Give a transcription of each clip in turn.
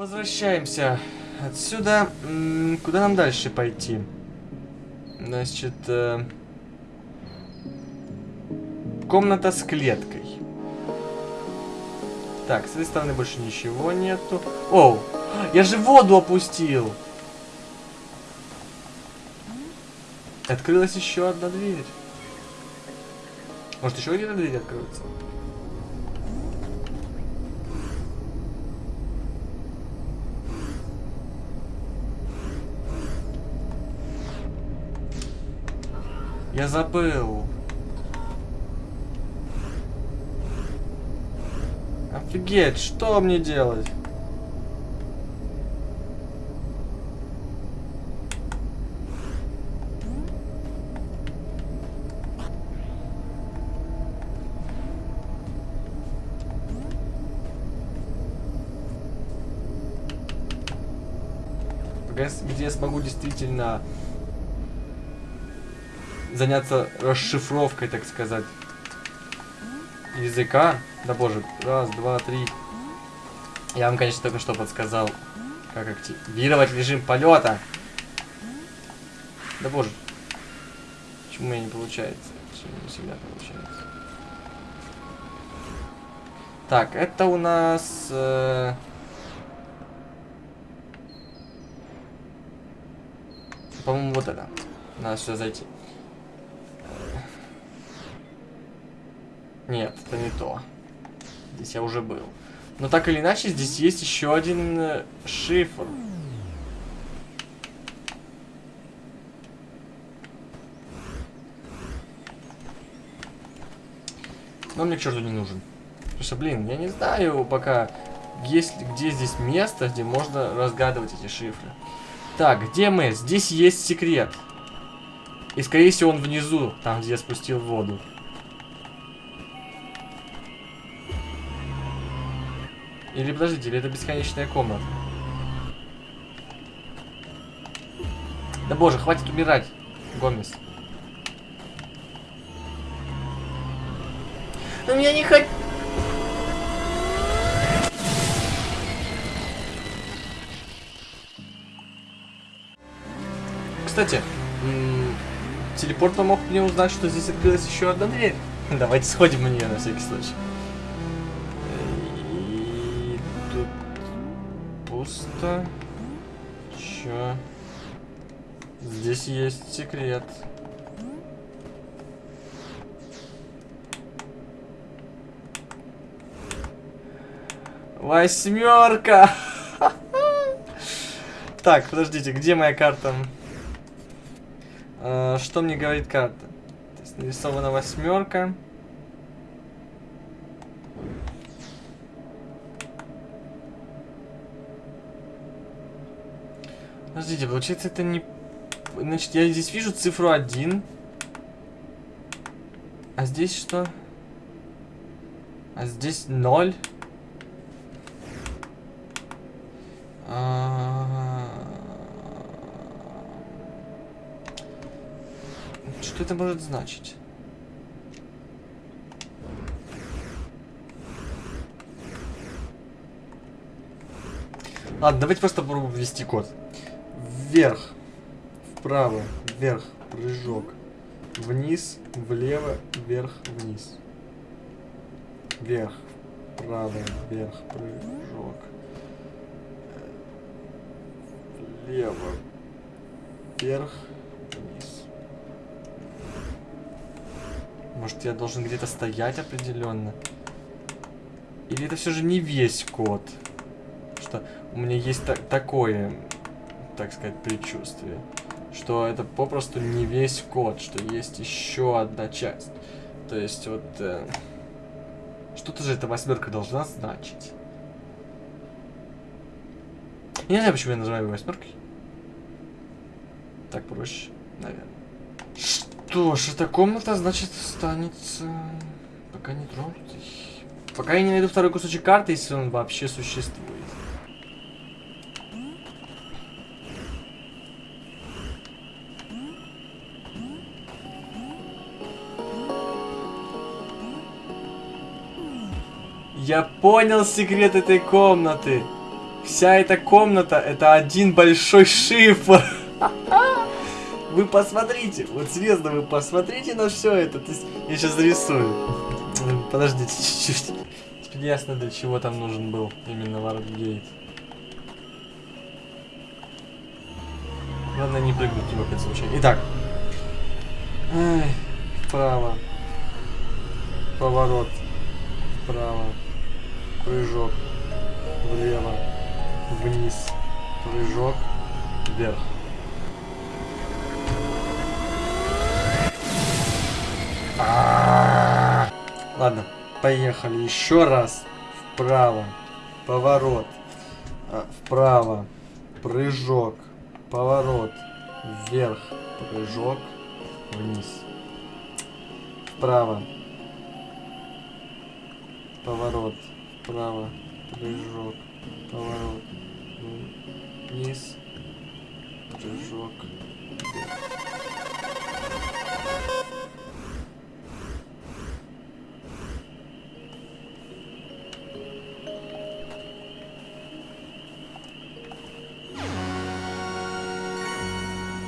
Возвращаемся отсюда. Куда нам дальше пойти? Значит, э, комната с клеткой. Так, с этой стороны больше ничего нету. Оу, я же воду опустил. Открылась еще одна дверь. Может, еще где-то дверь откроется? Я забыл. Офигеть, что мне делать? где я смогу действительно заняться расшифровкой, так сказать, языка. Да боже, раз, два, три. Я вам, конечно, только что подсказал, как активировать режим полета. Да боже, почему у не получается? Почему не всегда получается? Так, это у нас... Э По-моему, вот это. Надо сюда зайти. Нет, это не то. Здесь я уже был. Но так или иначе, здесь есть еще один э, шифр. Но мне к черту не нужен. Потому что, блин, я не знаю пока, есть где здесь место, где можно разгадывать эти шифры. Так, где мы? Здесь есть секрет. И, скорее всего, он внизу, там, где я спустил воду. Или, подождите, или это бесконечная комната? Да боже, хватит умирать, Гомес. Но я не хочу... Кстати, телепорт помог мне узнать, что здесь открылась еще одна дверь. Давайте сходим на нее на всякий случай. Пусто. Чё? Здесь есть секрет. Восьмерка! Так, подождите, где моя карта? Э, что мне говорит карта? Нарисована восьмерка. Подождите, получается это не... Значит, я здесь вижу цифру 1. А здесь что? А здесь 0. Что это может значить? Ладно, давайте просто попробуем ввести код. Вверх, вправо, вверх, прыжок. Вниз, влево, вверх, вниз. Вверх, вправо, вверх, прыжок. Влево, вверх, Может, я должен где-то стоять определенно? Или это все же не весь код? Что у меня есть та такое, так сказать, предчувствие. Что это попросту не весь код, что есть еще одна часть. То есть вот... Э, Что-то же эта восьмерка должна значить. Я не знаю, почему я называю его восьмеркой. Так проще, наверное. Что ж, эта комната, значит, останется... Пока не тронутой. Пока я не найду второй кусочек карты, если он вообще существует. Я понял секрет этой комнаты. Вся эта комната это один большой шифр. Вы посмотрите, вот серьезно, вы посмотрите на все это. Я сейчас зарисую. Подождите чуть-чуть. Теперь ясно, для чего там нужен был именно Варгейт. Главное не прыгнуть его опять случайно. Итак. Ай, вправо. Поворот. Вправо. Прыжок. Влево. Вниз. Прыжок. Вверх. Ладно, поехали еще раз. Вправо. Поворот. А, вправо. Прыжок. Поворот. Вверх. Прыжок. Вниз. Вправо. Поворот. Вправо. Прыжок. Поворот. Вниз. Прыжок.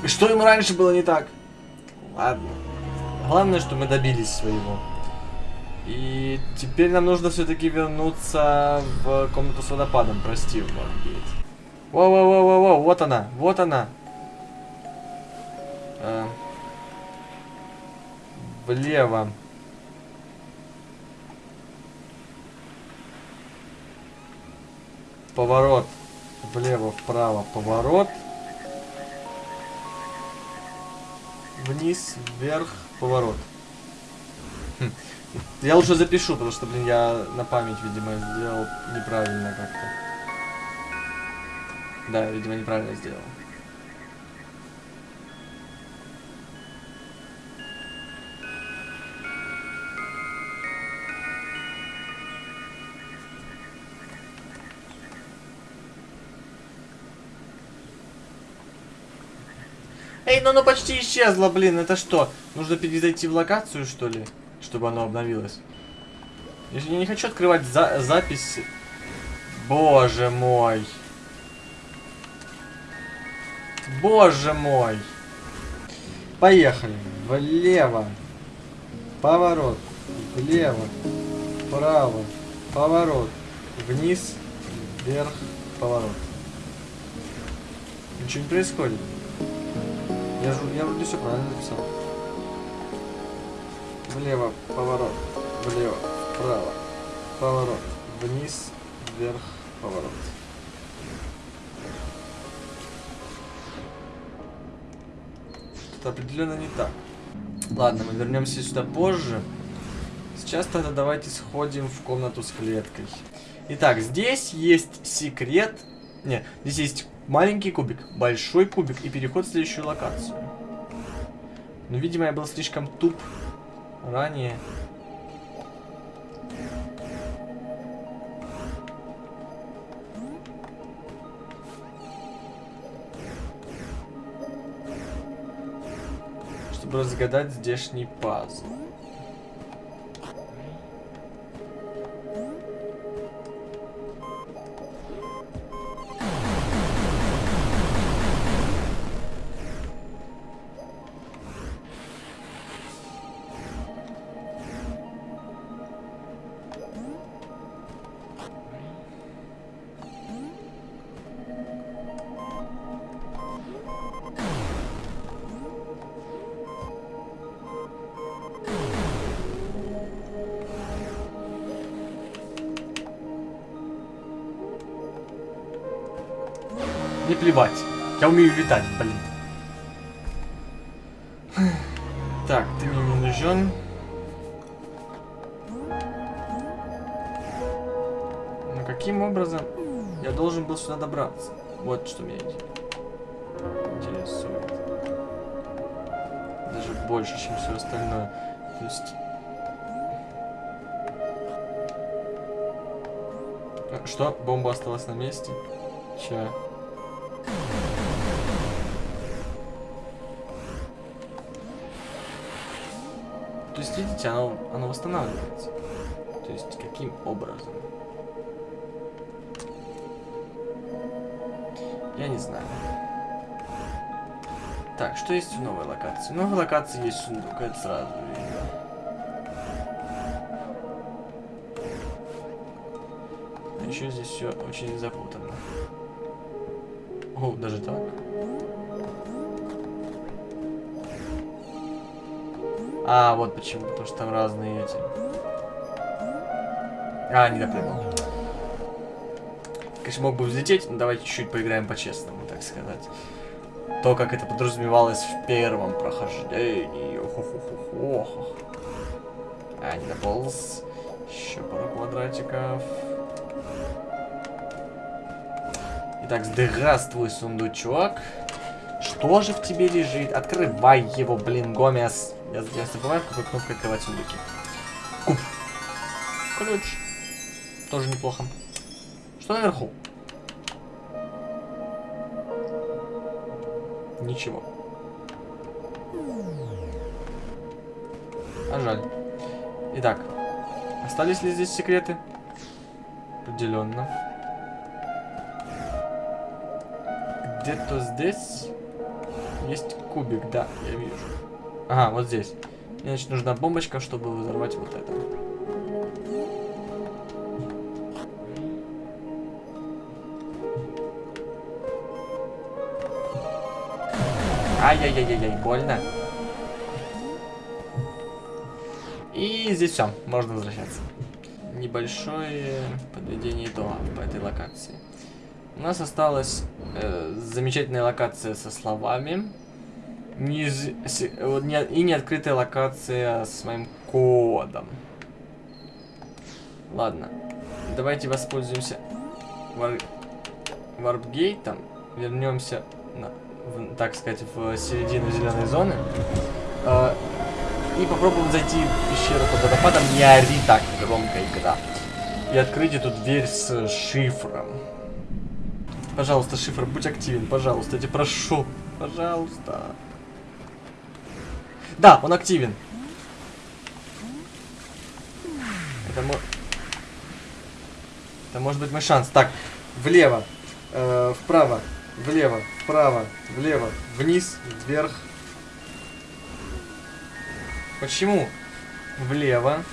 И что ему раньше было не так? Ладно. Главное, что мы добились своего. И теперь нам нужно все-таки вернуться в комнату с водопадом. Прости, Варгейт. Воу-воу-воу-воу, вот она, вот она. А. Влево. Поворот. Влево, вправо, поворот. вниз, вверх, поворот. Хм. Я лучше запишу, потому что, блин, я на память, видимо, сделал неправильно как-то. Да, видимо, неправильно сделал. Эй, ну оно почти исчезло, блин. Это что? Нужно перезайти в локацию, что ли? Чтобы оно обновилось. Я не хочу открывать за запись. Боже мой. Боже мой. Поехали. Влево. Поворот. Влево. Вправо. Поворот. Вниз. Вверх. Поворот. Ничего не происходит. Я, я вроде все правильно написал. Влево, поворот, влево, вправо, поворот, вниз, вверх, поворот. Это определенно не так. Ладно, мы вернемся сюда позже. Сейчас тогда давайте сходим в комнату с клеткой. Итак, здесь есть секрет. Не, здесь есть Маленький кубик, большой кубик и переход в следующую локацию. Но, видимо, я был слишком туп ранее. Чтобы разгадать здешний пазл. Не плевать. Я умею летать, блин. Так, ты мне не нужен. Но каким образом я должен был сюда добраться? Вот что меня интересует. Даже больше, чем все остальное. То есть... Что? Бомба осталась на месте? Че? Есть, видите, оно, оно восстанавливается. То есть, каким образом? Я не знаю. Так, что есть в новой локации? В новой локации есть сундук, это сразу видно. А еще здесь все очень запутанно. О, даже так. А, вот почему, потому что там разные эти. А, не допрыгнул. Конечно, мог бы взлететь, но давайте чуть-чуть поиграем по-честному, так сказать. То, как это подразумевалось в первом прохождении. Ох-ох-ох-ох. А, не дополз. Еще пару квадратиков. Итак, здравствуй, сундучок. Что же в тебе лежит? Открывай его, блин, Гомес. Я, я забываю, какой кнопкой открывать сундуки. Куб. Ключ. Тоже неплохо. Что наверху? Ничего. А жаль. Итак, остались ли здесь секреты? Определенно. Где-то здесь есть кубик, да, я вижу. Ага, вот здесь. Мне, значит, нужна бомбочка, чтобы взорвать вот это. Ай-яй-яй-яй, больно. И здесь все, можно возвращаться. Небольшое подведение итога по этой локации. У нас осталась э, замечательная локация со словами. Не... И неоткрытая локация с моим кодом. Ладно. Давайте воспользуемся вар... варпгейтом. Вернемся на в, так сказать, в середину зеленой зоны. Э, и попробуем зайти в пещеру под водопадом. Не ори так громко, игра. И открыть эту дверь с шифром. Пожалуйста, шифр, будь активен, пожалуйста, я тебя прошу. Пожалуйста. Да, он активен. Это, мо... Это может быть мой шанс. Так, влево, э, вправо, влево, вправо, влево, вниз, вверх. Почему? Влево.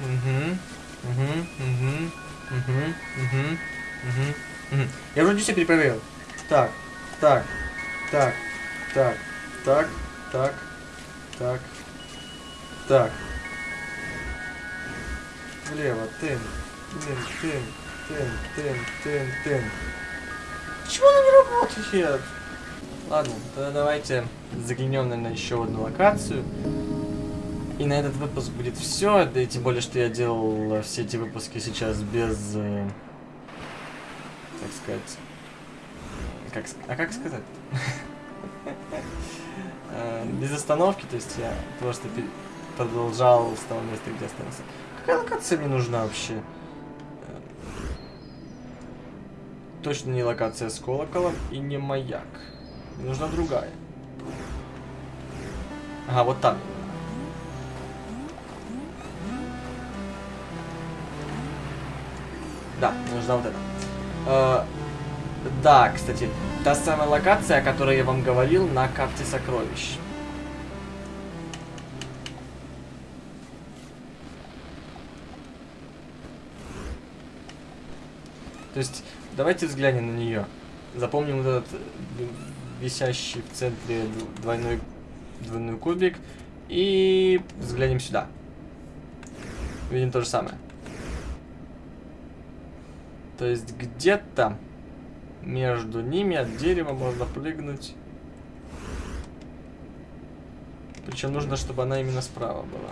Угу. Угу. Угу. Угу. Угу. Угу. Угу. Я вроде все перепроверил. Так, так, так, так, так, так, так, так. Влево, тын, тын, тын, тын, тын, тын, тын. Почему она не работает? Ладно, тогда давайте заглянем, наверное, еще в одну локацию. И на этот выпуск будет все. Да и тем более, что я делал все эти выпуски сейчас без... Э, так сказать... Как, а как сказать? Э, без остановки, то есть я просто продолжал с того места, где остался. Какая локация мне нужна вообще? точно не локация с колоколом и не маяк. Мне нужна другая. Ага, вот там. Да, нужна вот эта. Да, кстати, та самая локация, о которой я вам говорил на карте сокровищ. То есть Давайте взглянем на нее. Запомним вот этот э, висящий в центре двойной, двойной кубик. И взглянем сюда. Видим то же самое. То есть где-то между ними от дерева можно прыгнуть. Причем нужно, чтобы она именно справа была.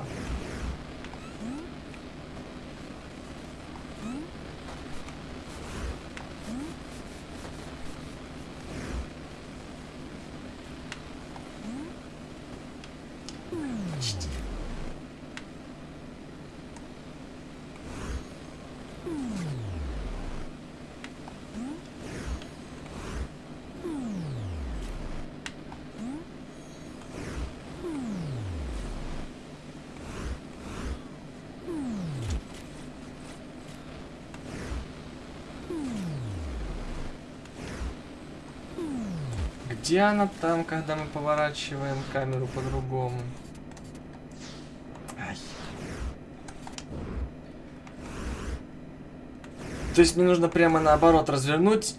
Почти. Где она там, когда мы поворачиваем камеру по-другому? То есть мне нужно прямо наоборот развернуть,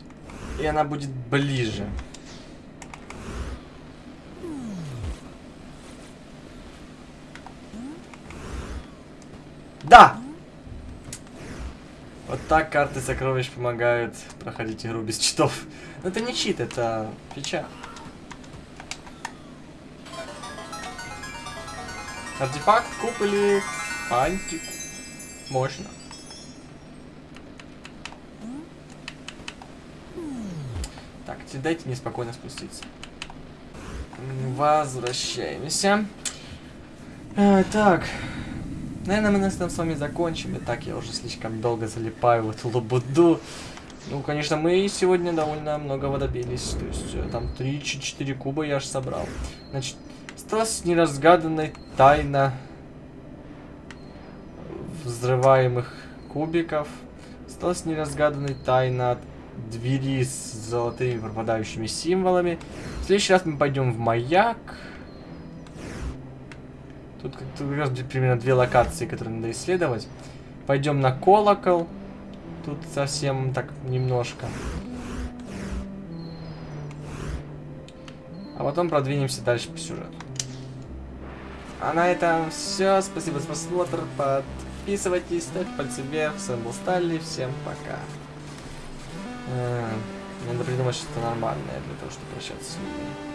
и она будет ближе. Да! Так карты сокровищ помогают проходить игру без читов. Но это не чит, это фича. Артефакт, куб или фантик. Мощно. Так, дайте мне спокойно спуститься. Возвращаемся. А, так. Наверное, мы на этом с вами закончим. И так я уже слишком долго залипаю в эту лабуду. Ну, конечно, мы сегодня довольно многого добились. То есть, э, там 3-4 куба я аж собрал. Значит, осталась неразгаданная тайна взрываемых кубиков. Осталась неразгаданной тайна двери с золотыми пропадающими символами. В следующий раз мы пойдем в маяк. Тут как раз примерно две локации, которые надо исследовать. Пойдем на колокол. Тут совсем так немножко. А потом продвинемся дальше по сюжету. А на этом все. Спасибо за просмотр. Подписывайтесь, ставьте пальцы вверх. С вами был Стали. Всем пока. Надо придумать что-то нормальное для того, чтобы прощаться с людьми.